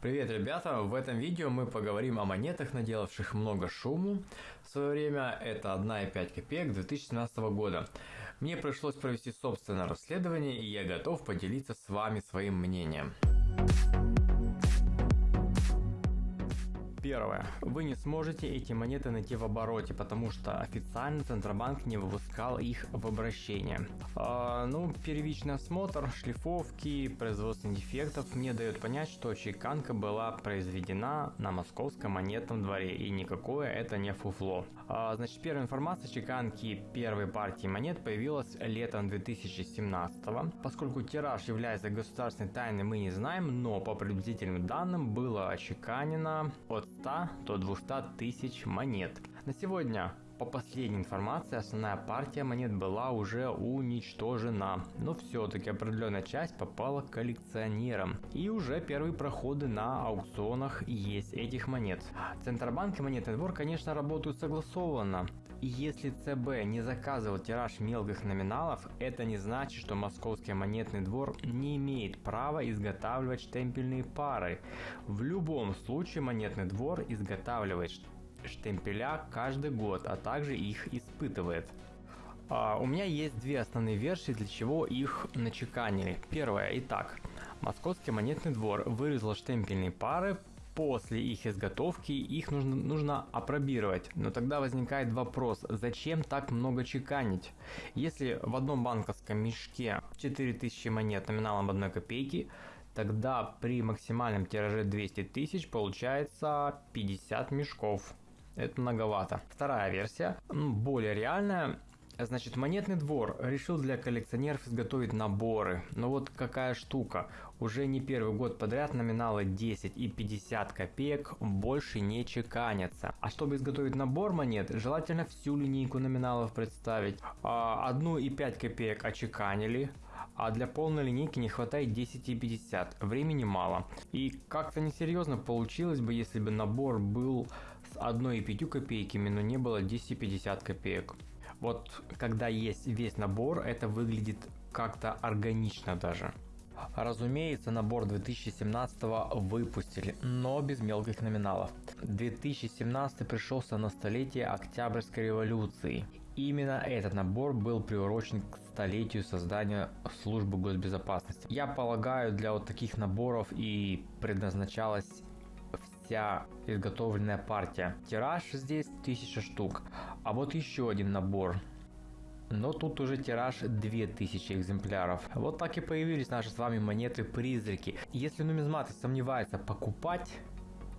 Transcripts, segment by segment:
Привет, ребята! В этом видео мы поговорим о монетах, наделавших много шуму. В свое время это 1,5 копеек 2017 года. Мне пришлось провести собственное расследование, и я готов поделиться с вами своим мнением. Первое. Вы не сможете эти монеты найти в обороте, потому что официально Центробанк не выпускал их в обращение. А, ну, первичный осмотр, шлифовки, производственных дефектов мне дает понять, что чеканка была произведена на московском монетном дворе, и никакое это не фуфло. А, значит, первая информация о чеканке первой партии монет появилась летом 2017 -го. Поскольку тираж является государственной тайной, мы не знаем, но по приблизительным данным было очеканено от 100 до 200 тысяч монет. На сегодня по последней информации, основная партия монет была уже уничтожена, но все-таки определенная часть попала к коллекционерам. И уже первые проходы на аукционах есть этих монет. Центробанк и монетный двор, конечно, работают согласованно. И если ЦБ не заказывал тираж мелких номиналов, это не значит, что Московский монетный двор не имеет права изготавливать штемпельные пары. В любом случае монетный двор изготавливает штемпеля каждый год, а также их испытывает. А, у меня есть две основные версии, для чего их начеканили. Первая, итак, Московский монетный двор вырезал штемпельные пары, после их изготовки их нужно, нужно опробировать. Но тогда возникает вопрос, зачем так много чеканить? Если в одном банковском мешке 4000 монет номиналом 1 копейки, тогда при максимальном тираже 200 тысяч получается 50 мешков. Это многовато. Вторая версия, более реальная, Значит, монетный двор решил для коллекционеров изготовить наборы. Но вот какая штука. Уже не первый год подряд номиналы 10 и 50 копеек больше не чеканятся. А чтобы изготовить набор монет, желательно всю линейку номиналов представить. А, одну и 5 копеек очеканили, а для полной линейки не хватает 10 и 50. Времени мало. И как-то несерьезно получилось бы, если бы набор был с 1 и 5 копейками, но не было 10 и 50 копеек. Вот когда есть весь набор, это выглядит как-то органично даже. Разумеется, набор 2017 выпустили, но без мелких номиналов. 2017 пришелся на столетие Октябрьской революции. Именно этот набор был приурочен к столетию создания службы госбезопасности. Я полагаю, для вот таких наборов и предназначалась вся изготовленная партия. Тираж здесь 1000 штук. А вот еще один набор. Но тут уже тираж 2000 экземпляров. Вот так и появились наши с вами монеты-призраки. Если нумизматы сомневаются покупать,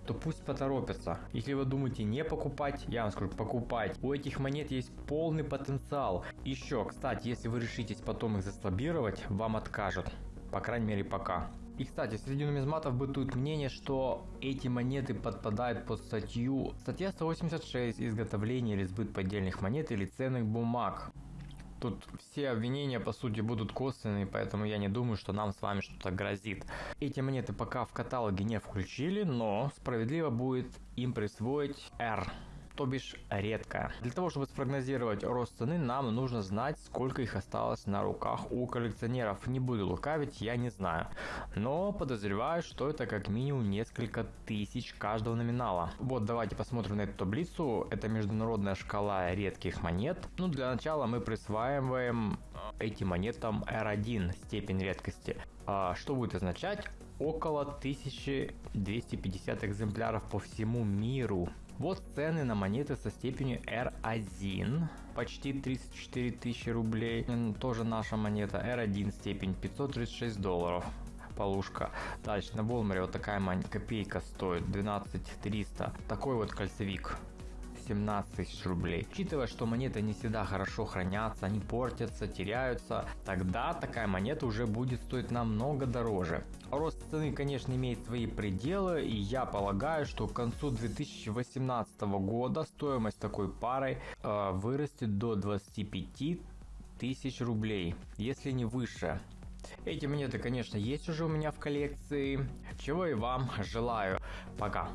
то пусть поторопятся. Если вы думаете не покупать, я вам скажу покупать. У этих монет есть полный потенциал. Еще, кстати, если вы решитесь потом их заслабировать, вам откажут. По крайней мере пока. И, кстати, среди нумизматов бытует мнение, что эти монеты подпадают под статью статья 186 изготовление или сбыт поддельных монет или ценных бумаг. Тут все обвинения по сути будут косвенные, поэтому я не думаю, что нам с вами что-то грозит. Эти монеты пока в каталоге не включили, но справедливо будет им присвоить R то бишь редкая. Для того, чтобы спрогнозировать рост цены, нам нужно знать, сколько их осталось на руках у коллекционеров. Не буду лукавить, я не знаю. Но подозреваю, что это как минимум несколько тысяч каждого номинала. Вот давайте посмотрим на эту таблицу. Это международная шкала редких монет. Ну, для начала мы присваиваем этим монетам R1 степень редкости. А что будет означать? Около 1250 экземпляров по всему миру. Вот цены на монеты со степенью R1, почти 34 тысячи рублей. Тоже наша монета R1 степень 536 долларов полушка. Дальше на Волмаре вот такая копейка стоит 12 300. Такой вот кольцевик 17 тысяч рублей. Учитывая, что монеты не всегда хорошо хранятся, они портятся, теряются, тогда такая монета уже будет стоить намного дороже. Рост цены, конечно, имеет свои пределы, и я полагаю, что к концу 2018 года стоимость такой пары э, вырастет до 25 тысяч рублей, если не выше. Эти монеты, конечно, есть уже у меня в коллекции, чего и вам желаю. Пока.